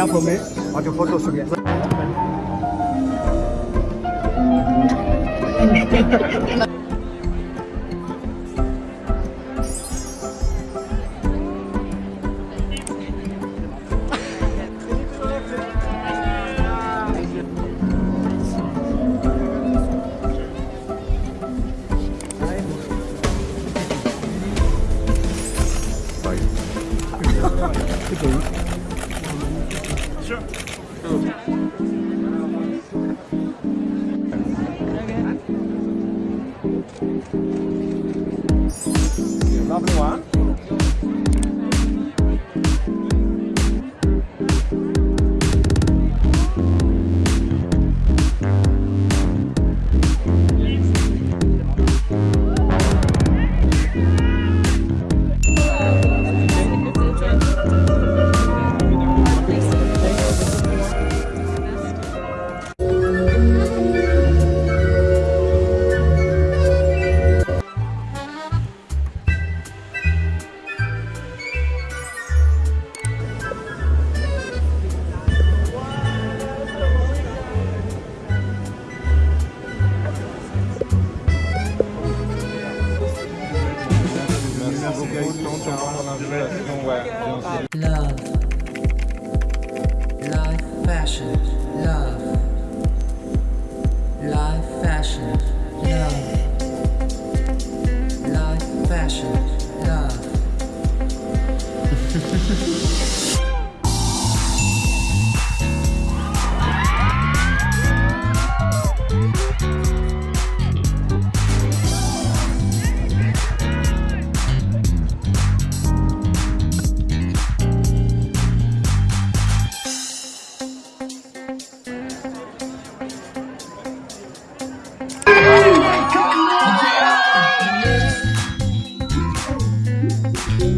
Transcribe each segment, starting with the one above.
enough for me. Okay, photo shoot. Yeah. Together. Lovely one. Love. Life fashion.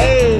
Go